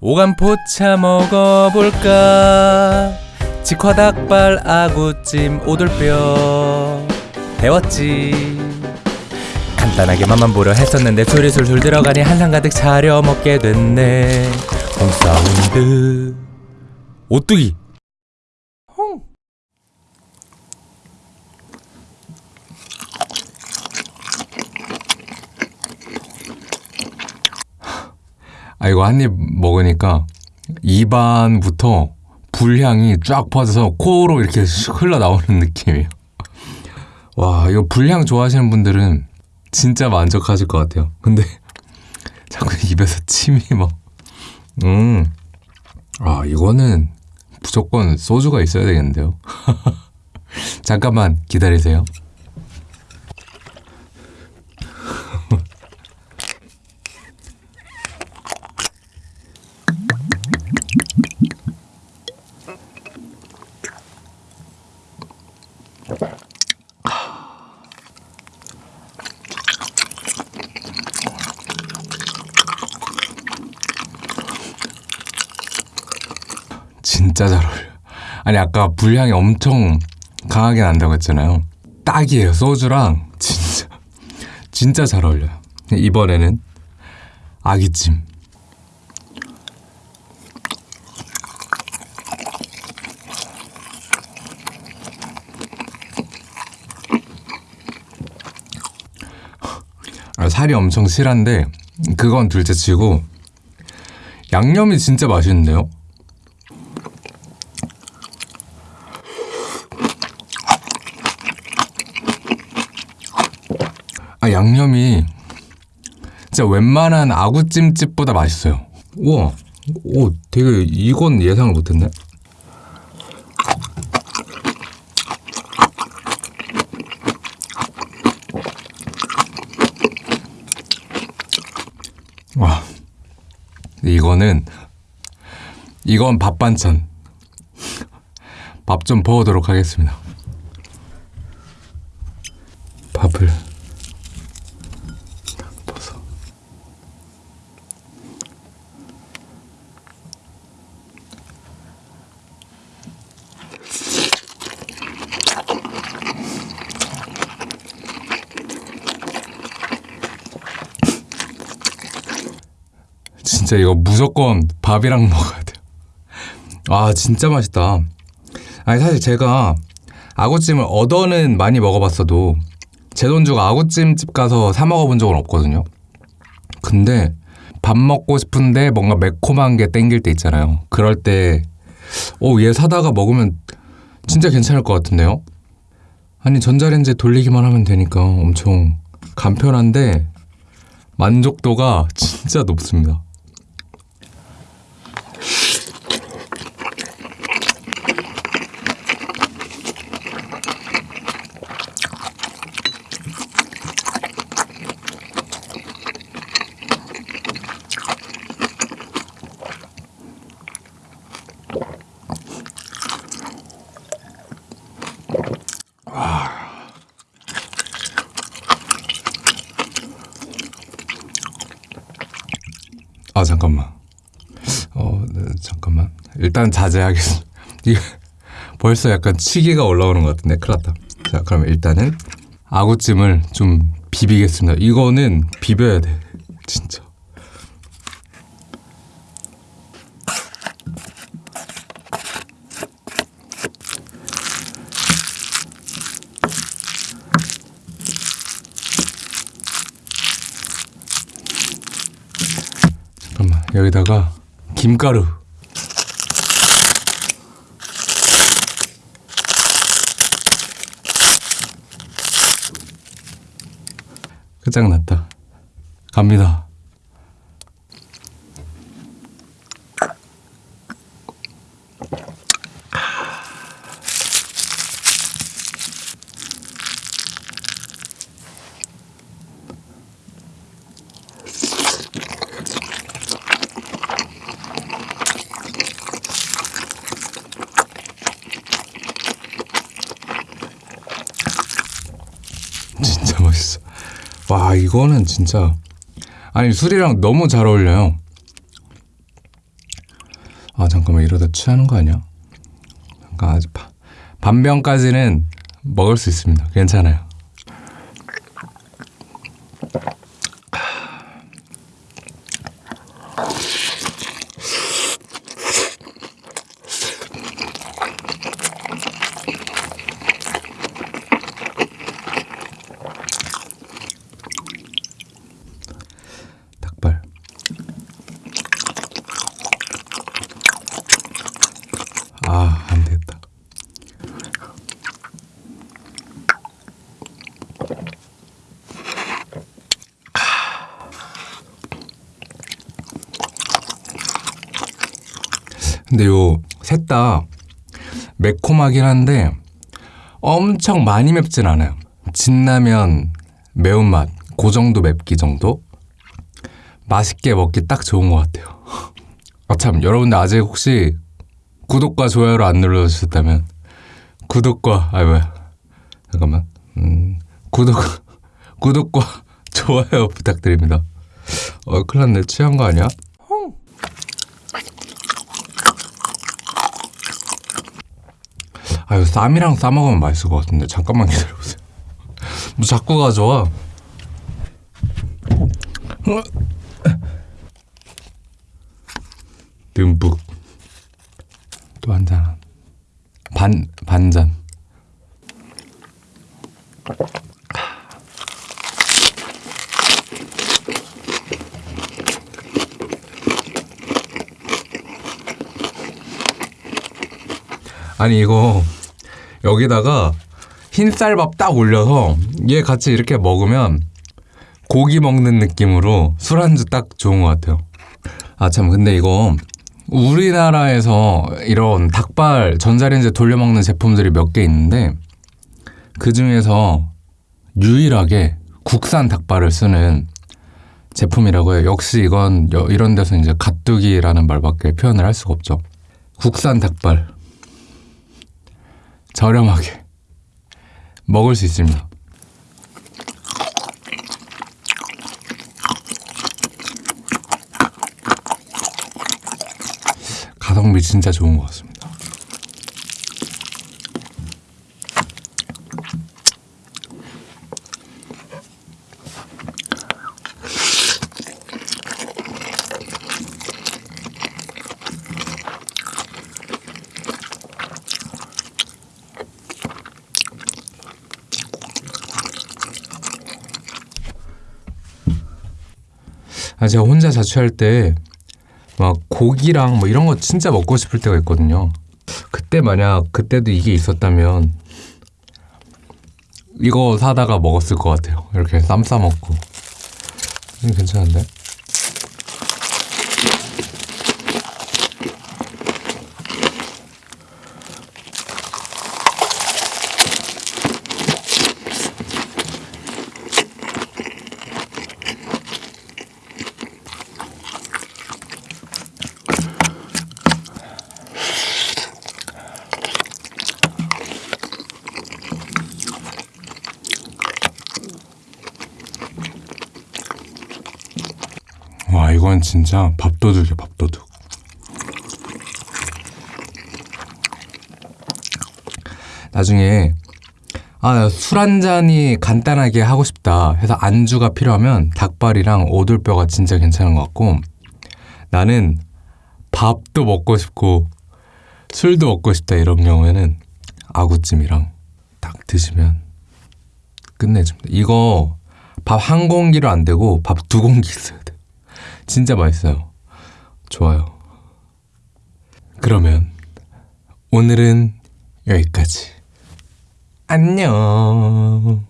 오감 포차 먹어볼까? 직화닭발 아구찜 오돌뼈. 데웠지. 간단하게만 보려 했었는데 술이 술술 들어가니 한상 가득 차려 먹게 됐네. 홈사운드. 오뚜기 아 이거 한 입 먹으니까 입안부터 불향이 쫙 퍼져서 코로 이렇게 슉 흘러나오는 느낌이에요. 와 이거 불향 좋아하시는 분들은 진짜 만족하실 것 같아요. 근데 자꾸 입에서 침이 막 음. 아 이거는 무조건 소주가 있어야 되겠는데요. 잠깐만 기다리세요. 진짜 잘 어울려. 아니 아까 불향이 엄청 강하게 난다고 했잖아요. 딱이에요. 소주랑 진짜 진짜 잘 어울려요. 이번에는 아기찜. 아, 살이 엄청 실한데 그건 둘째치고 양념이 진짜 맛있는데요. 아 양념이 진짜 웬만한 아구찜집보다 맛있어요. 우와, 오 되게 이건 예상을 못했네. 와, 이거는 이건 밥 반찬. 밥좀 부어도록 하겠습니다. 진짜 이거 무조건 밥이랑 먹어야 돼요. 아 진짜 맛있다. 아니 사실 제가 아구찜을 얻어는 많이 먹어봤어도 제 돈 주고 아구찜집 가서 사 먹어본 적은 없거든요. 근데 밥 먹고 싶은데 뭔가 매콤한 게 땡길 때 있잖아요. 그럴 때, 오, 얘 사다가 먹으면 진짜 괜찮을 것 같은데요? 아니, 전자레인지 돌리기만 하면 되니까 엄청 간편한데 만족도가 진짜 높습니다. 아 잠깐만. 어 네, 잠깐만. 일단 자제하겠습니다. 벌써 약간 치기가 올라오는 것 같은데 큰일 났다. 자 그럼 일단은 아구찜을 좀 비비겠습니다. 이거는 비벼야 돼. 진짜. 여기다가 김가루. 끝장났다. 갑니다 진짜 맛있어. 와 이거는 진짜 아니 술이랑 너무 잘 어울려요. 아 잠깐만 이러다 취하는 거 아니야? 잠깐 아직 바, 반병까지는 먹을 수 있습니다. 괜찮아요. 닭발. 아, 안 됐다. 근데 요 셋 다 매콤하긴 한데 엄청 많이 맵진 않아요. 진라면 매운맛 그 정도 맵기 정도 맛있게 먹기 딱 좋은 것 같아요. 아 참 여러분들 아직 혹시 구독과 좋아요를 안 눌러주셨다면 구독과 아 뭐야 잠깐만 음, 구독 구독과 좋아요 부탁드립니다. 어 큰일 났네 취한 거 아니야? 아유 쌈이랑 싸 먹으면 맛있을 것 같은데 잠깐만 기다려보세요. 뭐 자꾸 가져와. 듬뿍 또 한 잔. 반 반잔. 아니 이거 여기다가 흰쌀밥 딱 올려서 얘 같이 이렇게 먹으면 고기 먹는 느낌으로 술안주 딱 좋은 것 같아요. 아 참 근데 이거 우리나라에서 이런 닭발 전자레인지 돌려 먹는 제품들이 몇 개 있는데 그 중에서 유일하게 국산 닭발을 쓰는 제품이라고 해요. 역시 이건 여- 이런 데서 이제 가뚜기라는 말밖에 표현을 할 수가 없죠. 국산 닭발 저렴하게 먹을 수 있습니다. 가성비 진짜 좋은 것 같습니다. 아, 제가 혼자 자취할 때 막 고기랑 뭐 이런 거 진짜 먹고 싶을 때가 있거든요. 그때 만약 그때도 이게 있었다면 이거 사다가 먹었을 것 같아요. 이렇게 쌈 싸 먹고. 음, 괜찮은데? 와 이건 진짜 밥도둑이야 밥도둑 나중에 아 술 한 잔이 간단하게 하고 싶다 해서 안주가 필요하면 닭발이랑 오돌뼈가 진짜 괜찮은 것 같고 나는 밥도 먹고 싶고 술도 먹고 싶다 이런 경우에는 아구찜이랑 딱 드시면 끝내줍니다. 이거 밥 한 공기로 안 되고 밥 두 공기 있어야 돼 진짜 맛있어요. 좋아요. 그러면 오늘은 여기까지. 안녕.